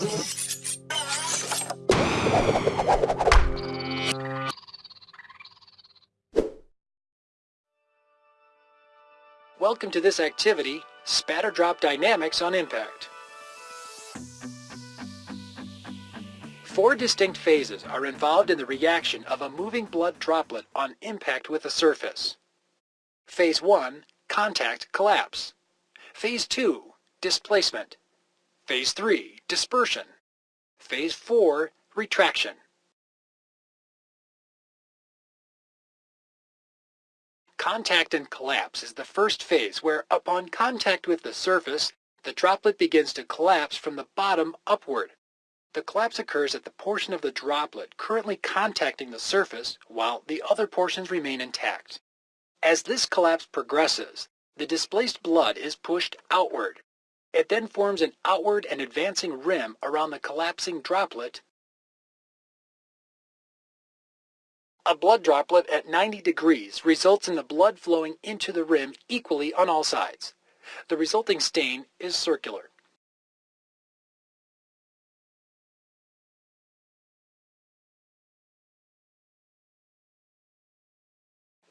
Welcome to this activity, Spatter Drop Dynamics on Impact. Four distinct phases are involved in the reaction of a moving blood droplet on impact with a surface. Phase 1, contact collapse. Phase 2, displacement. Phase 3, dispersion. Phase 4, retraction. Contact and collapse is the first phase where, upon contact with the surface, the droplet begins to collapse from the bottom upward. The collapse occurs at the portion of the droplet currently contacting the surface while the other portions remain intact. As this collapse progresses, the displaced blood is pushed outward. It then forms an outward and advancing rim around the collapsing droplet A blood droplet at 90 degrees results in the blood flowing into the rim equally on all sides. The resulting stain is circular.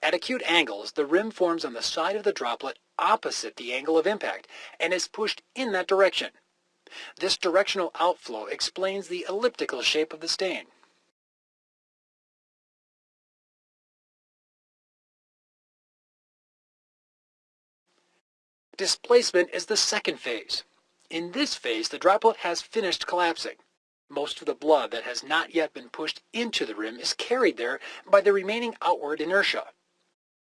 At acute angles, the rim forms on the side of the droplet opposite the angle of impact and is pushed in that direction. This directional outflow explains the elliptical shape of the stain. Displacement is the second phase. In this phase, the droplet has finished collapsing. Most of the blood that has not yet been pushed into the rim is carried there by the remaining outward inertia.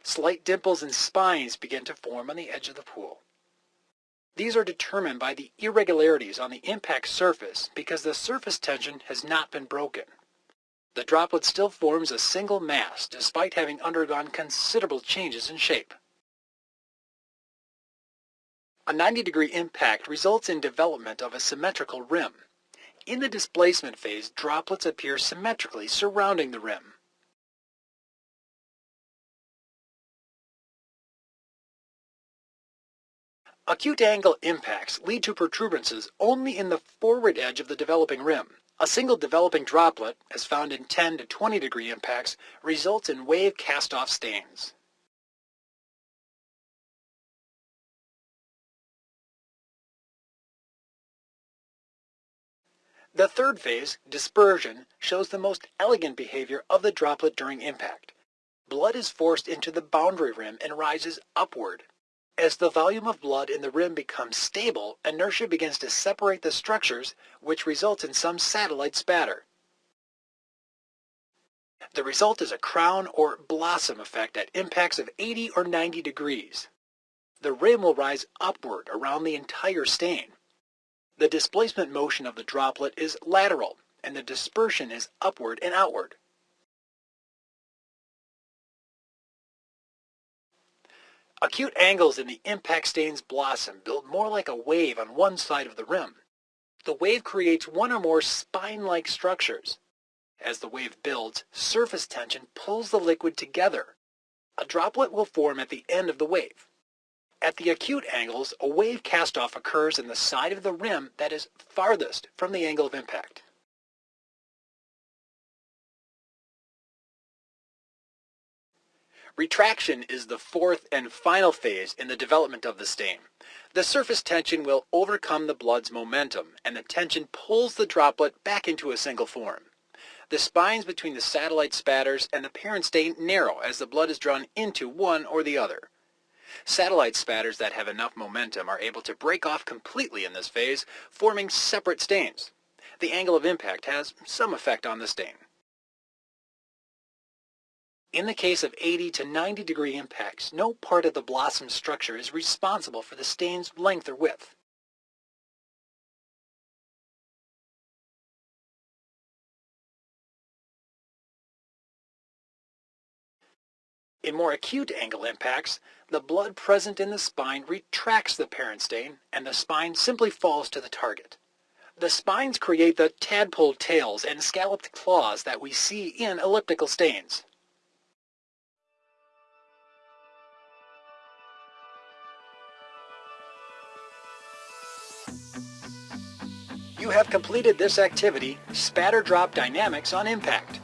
Slight dimples and spines begin to form on the edge of the pool. These are determined by the irregularities on the impact surface because the surface tension has not been broken. The droplet still forms a single mass despite having undergone considerable changes in shape. A 90 degree impact results in development of a symmetrical rim. In the displacement phase, droplets appear symmetrically surrounding the rim. Acute angle impacts lead to protuberances only in the forward edge of the developing rim. A single developing droplet, as found in 10 to 20 degree impacts, results in wave cast-off stains. The third phase, dispersion, shows the most elegant behavior of the droplet during impact. Blood is forced into the boundary rim and rises upward. As the volume of blood in the rim becomes stable, inertia begins to separate the structures, which results in some satellite spatter. The result is a crown or blossom effect at impacts of 80 or 90 degrees. The rim will rise upward around the entire stain. The displacement motion of the droplet is lateral, and the dispersion is upward and outward. Acute angles in the impact stain's blossom build more like a wave on one side of the rim. The wave creates one or more spine-like structures. As the wave builds, surface tension pulls the liquid together. A droplet will form at the end of the wave. At the acute angles, a wave cast-off occurs in the side of the rim that is farthest from the angle of impact. Retraction is the fourth and final phase in the development of the stain. The surface tension will overcome the blood's momentum, and the tension pulls the droplet back into a single form. The spines between the satellite spatters and the parent stain narrow as the blood is drawn into one or the other. Satellite spatters that have enough momentum are able to break off completely in this phase, forming separate stains. The angle of impact has some effect on the stain. In the case of 80 to 90 degree impacts, no part of the blossom structure is responsible for the stain's length or width. In more acute angle impacts, the blood present in the spine retracts the parent stain and the spine simply falls to the target. The spines create the tadpole tails and scalloped claws that we see in elliptical stains. You have completed this activity, spatter drop dynamics on impact.